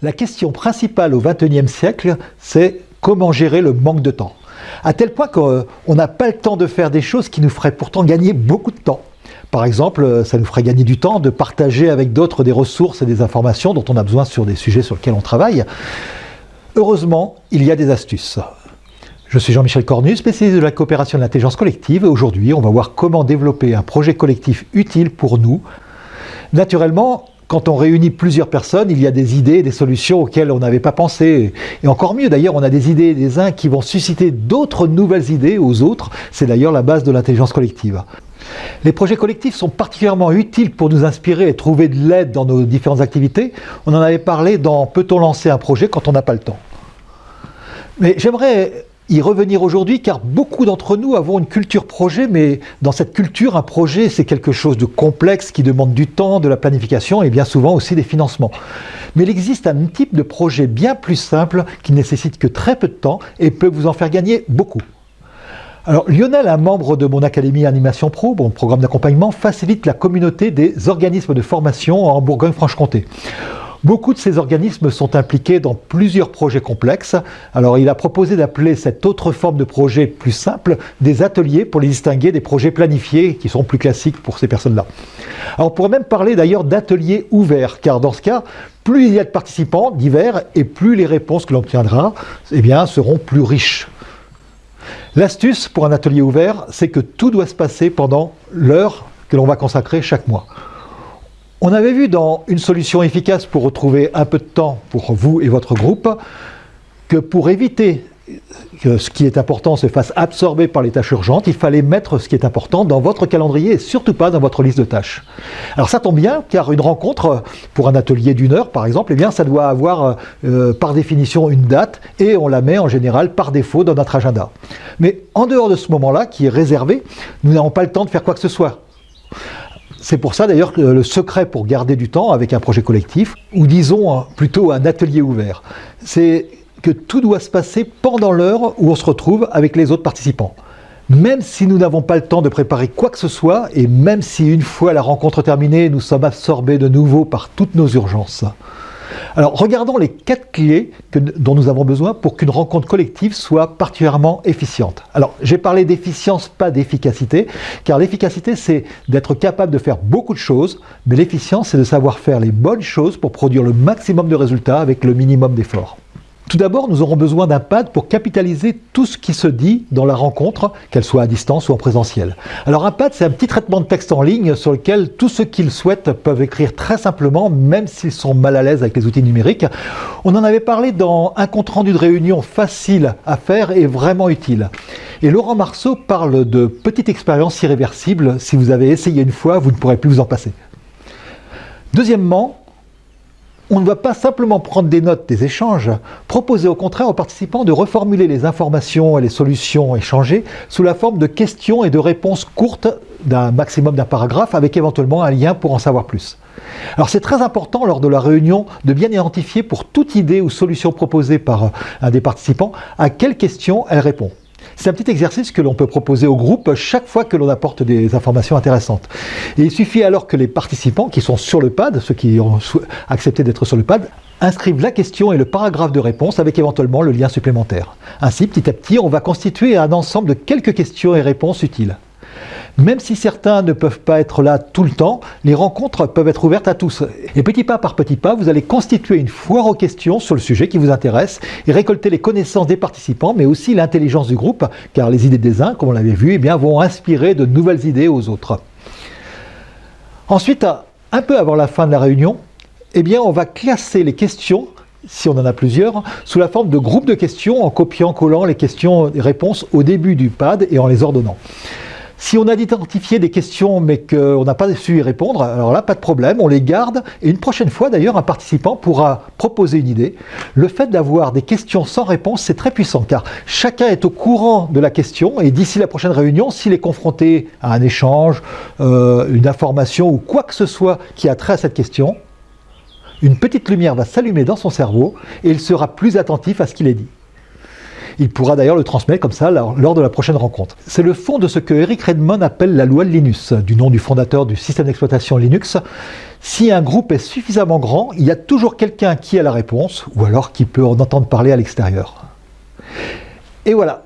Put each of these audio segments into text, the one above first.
La question principale au XXIe siècle, c'est comment gérer le manque de temps. À tel point qu'on n'a pas le temps de faire des choses qui nous feraient pourtant gagner beaucoup de temps. Par exemple, ça nous ferait gagner du temps de partager avec d'autres des ressources et des informations dont on a besoin sur des sujets sur lesquels on travaille. Heureusement, il y a des astuces. Je suis Jean-Michel Cornu, spécialiste de la coopération de l'intelligence collective. Aujourd'hui, on va voir comment développer un projet collectif utile pour nous. Naturellement, quand on réunit plusieurs personnes, il y a des idées, des solutions auxquelles on n'avait pas pensé. Et encore mieux, d'ailleurs, on a des idées des uns qui vont susciter d'autres nouvelles idées aux autres. C'est d'ailleurs la base de l'intelligence collective. Les projets collectifs sont particulièrement utiles pour nous inspirer et trouver de l'aide dans nos différentes activités. On en avait parlé dans Peut-on lancer un projet quand on n'a pas le temps? Mais j'aimerais y revenir aujourd'hui car beaucoup d'entre nous avons une culture projet, mais dans cette culture, un projet c'est quelque chose de complexe qui demande du temps, de la planification et bien souvent aussi des financements. Mais il existe un type de projet bien plus simple qui nécessite que très peu de temps et peut vous en faire gagner beaucoup. Alors Lionel, un membre de mon Académie Animation Pro, mon programme d'accompagnement, facilite la communauté des organismes de formation en Bourgogne-Franche-Comté. Beaucoup de ces organismes sont impliqués dans plusieurs projets complexes. Alors il a proposé d'appeler cette autre forme de projet plus simple des ateliers pour les distinguer des projets planifiés qui sont plus classiques pour ces personnes-là. Alors on pourrait même parler d'ailleurs d'ateliers ouverts, car dans ce cas, plus il y a de participants divers et plus les réponses que l'on obtiendra eh seront plus riches. L'astuce pour un atelier ouvert, c'est que tout doit se passer pendant l'heure que l'on va consacrer chaque mois. On avait vu dans une solution efficace pour retrouver un peu de temps pour vous et votre groupe, que pour éviter que ce qui est important se fasse absorber par les tâches urgentes, il fallait mettre ce qui est important dans votre calendrier et surtout pas dans votre liste de tâches. Alors ça tombe bien, car une rencontre pour un atelier d'une heure par exemple, eh bien ça doit avoir euh, par définition une date et on la met en général par défaut dans notre agenda. Mais en dehors de ce moment-là, qui est réservé, nous n'avons pas le temps de faire quoi que ce soit. C'est pour ça d'ailleurs que le secret pour garder du temps avec un projet collectif, ou disons plutôt un atelier ouvert, c'est que tout doit se passer pendant l'heure où on se retrouve avec les autres participants. Même si nous n'avons pas le temps de préparer quoi que ce soit, et même si une fois la rencontre terminée, nous sommes absorbés de nouveau par toutes nos urgences. Alors regardons les quatre clés dont nous avons besoin pour qu'une rencontre collective soit particulièrement efficiente. Alors j'ai parlé d'efficience, pas d'efficacité, car l'efficacité c'est d'être capable de faire beaucoup de choses, mais l'efficience c'est de savoir faire les bonnes choses pour produire le maximum de résultats avec le minimum d'efforts. Tout d'abord, nous aurons besoin d'un pad pour capitaliser tout ce qui se dit dans la rencontre, qu'elle soit à distance ou en présentiel. Alors un pad, c'est un petit traitement de texte en ligne sur lequel tous ceux qui le souhaitent peuvent écrire très simplement, même s'ils sont mal à l'aise avec les outils numériques. On en avait parlé dans un compte-rendu de réunion facile à faire et vraiment utile. Et Laurent Marceau parle de petite expérience irréversible. Si vous avez essayé une fois, vous ne pourrez plus vous en passer. Deuxièmement, on ne va pas simplement prendre des notes des échanges, proposer au contraire aux participants de reformuler les informations et les solutions échangées sous la forme de questions et de réponses courtes d'un maximum d'un paragraphe avec éventuellement un lien pour en savoir plus. Alors c'est très important lors de la réunion de bien identifier pour toute idée ou solution proposée par un des participants à quelle question elle répond. C'est un petit exercice que l'on peut proposer au groupe chaque fois que l'on apporte des informations intéressantes. Il suffit alors que les participants qui sont sur le pad, ceux qui ont accepté d'être sur le pad, inscrivent la question et le paragraphe de réponse avec éventuellement le lien supplémentaire. Ainsi, petit à petit, on va constituer un ensemble de quelques questions et réponses utiles. Même si certains ne peuvent pas être là tout le temps, les rencontres peuvent être ouvertes à tous. Et petit pas par petit pas, vous allez constituer une foire aux questions sur le sujet qui vous intéresse et récolter les connaissances des participants, mais aussi l'intelligence du groupe, car les idées des uns, comme on l'avait vu, eh bien, vont inspirer de nouvelles idées aux autres. Ensuite, un peu avant la fin de la réunion, eh bien, on va classer les questions si on en a plusieurs, sous la forme de groupes de questions en copiant-collant les questions et réponses au début du pad et en les ordonnant. Si on a identifié des questions mais qu'on n'a pas su y répondre, alors là, pas de problème, on les garde. Et une prochaine fois, d'ailleurs, un participant pourra proposer une idée. Le fait d'avoir des questions sans réponse, c'est très puissant, car chacun est au courant de la question, et d'ici la prochaine réunion, s'il est confronté à un échange, euh, une information ou quoi que ce soit qui a trait à cette question, une petite lumière va s'allumer dans son cerveau, et il sera plus attentif à ce qu'il est dit. Il pourra d'ailleurs le transmettre comme ça lors de la prochaine rencontre. C'est le fond de ce que Eric Redmond appelle la loi de Linus, du nom du fondateur du système d'exploitation Linux. Si un groupe est suffisamment grand, il y a toujours quelqu'un qui a la réponse, ou alors qui peut en entendre parler à l'extérieur. Et voilà,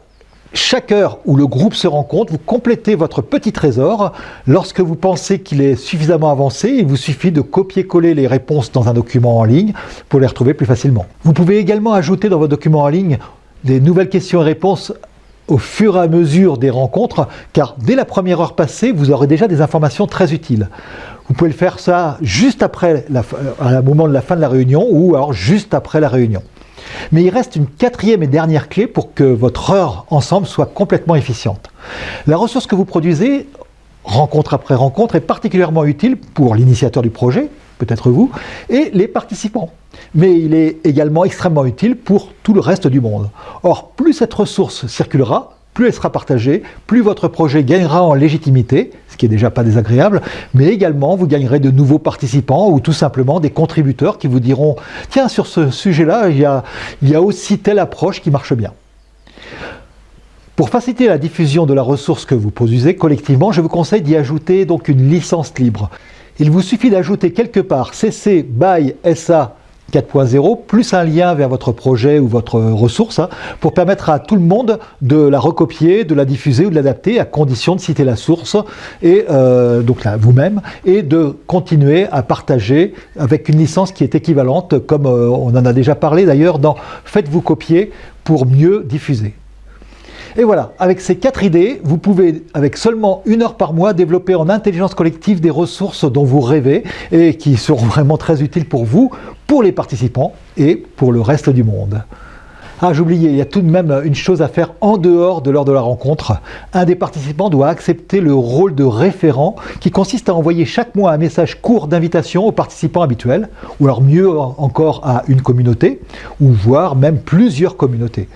chaque heure où le groupe se rencontre, vous complétez votre petit trésor. Lorsque vous pensez qu'il est suffisamment avancé, il vous suffit de copier-coller les réponses dans un document en ligne pour les retrouver plus facilement. Vous pouvez également ajouter dans votre document en ligne des nouvelles questions et réponses au fur et à mesure des rencontres, car dès la première heure passée, vous aurez déjà des informations très utiles. Vous pouvez le faire ça juste après, la, à un moment de la fin de la réunion, ou alors juste après la réunion. Mais il reste une quatrième et dernière clé pour que votre heure ensemble soit complètement efficiente. La ressource que vous produisez, rencontre après rencontre, est particulièrement utile pour l'initiateur du projet, peut-être vous, et les participants. Mais il est également extrêmement utile pour tout le reste du monde. Or, plus cette ressource circulera, plus elle sera partagée, plus votre projet gagnera en légitimité, ce qui est déjà pas désagréable, mais également vous gagnerez de nouveaux participants ou tout simplement des contributeurs qui vous diront « Tiens, sur ce sujet-là, il, il y a aussi telle approche qui marche bien ». Pour faciliter la diffusion de la ressource que vous produisez collectivement, je vous conseille d'y ajouter donc une licence libre. Il vous suffit d'ajouter quelque part CC BY SA 4.0, plus un lien vers votre projet ou votre ressource, hein, pour permettre à tout le monde de la recopier, de la diffuser ou de l'adapter, à condition de citer la source, et euh, donc vous-même, et de continuer à partager avec une licence qui est équivalente, comme euh, on en a déjà parlé d'ailleurs dans « Faites-vous copier pour mieux diffuser ». Et voilà, avec ces quatre idées, vous pouvez, avec seulement une heure par mois, développer en intelligence collective des ressources dont vous rêvez et qui seront vraiment très utiles pour vous, pour les participants et pour le reste du monde. Ah, j'oubliais, il y a tout de même une chose à faire en dehors de l'heure de la rencontre. Un des participants doit accepter le rôle de référent qui consiste à envoyer chaque mois un message court d'invitation aux participants habituels, ou alors mieux encore à une communauté, ou voire même plusieurs communautés.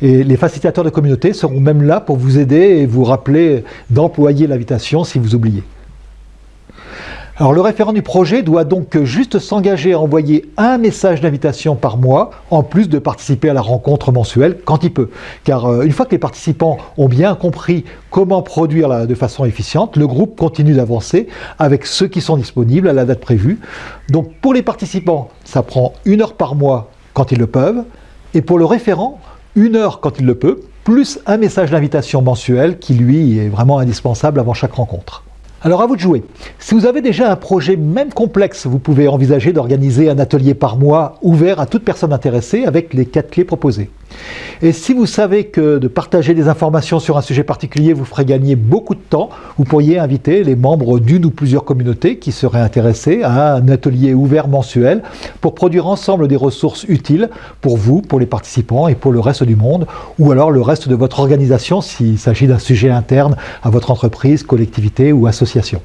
Et les facilitateurs de communauté seront même là pour vous aider et vous rappeler d'employer l'invitation si vous oubliez. Alors le référent du projet doit donc juste s'engager à envoyer un message d'invitation par mois, en plus de participer à la rencontre mensuelle quand il peut. Car euh, une fois que les participants ont bien compris comment produire de façon efficiente, le groupe continue d'avancer avec ceux qui sont disponibles à la date prévue. Donc pour les participants, ça prend une heure par mois quand ils le peuvent, et pour le référent, une heure quand il le peut, plus un message d'invitation mensuel qui lui est vraiment indispensable avant chaque rencontre. Alors à vous de jouer. Si vous avez déjà un projet même complexe, vous pouvez envisager d'organiser un atelier par mois ouvert à toute personne intéressée avec les quatre clés proposées. Et si vous savez que de partager des informations sur un sujet particulier vous ferait gagner beaucoup de temps, vous pourriez inviter les membres d'une ou plusieurs communautés qui seraient intéressés à un atelier ouvert mensuel pour produire ensemble des ressources utiles pour vous, pour les participants et pour le reste du monde, ou alors le reste de votre organisation s'il s'agit d'un sujet interne à votre entreprise, collectivité ou association.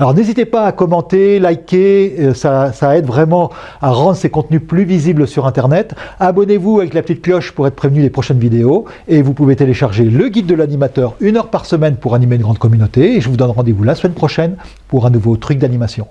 Alors n'hésitez pas à commenter, liker, euh, ça, ça, aide vraiment à rendre ces contenus plus visibles sur Internet. Abonnez-vous avec la petite cloche pour être prévenu des prochaines vidéos. Et vous pouvez télécharger le guide de l'animateur une heure par semaine pour animer une grande communauté. Et je vous donne rendez-vous la semaine prochaine pour un nouveau truc d'animation.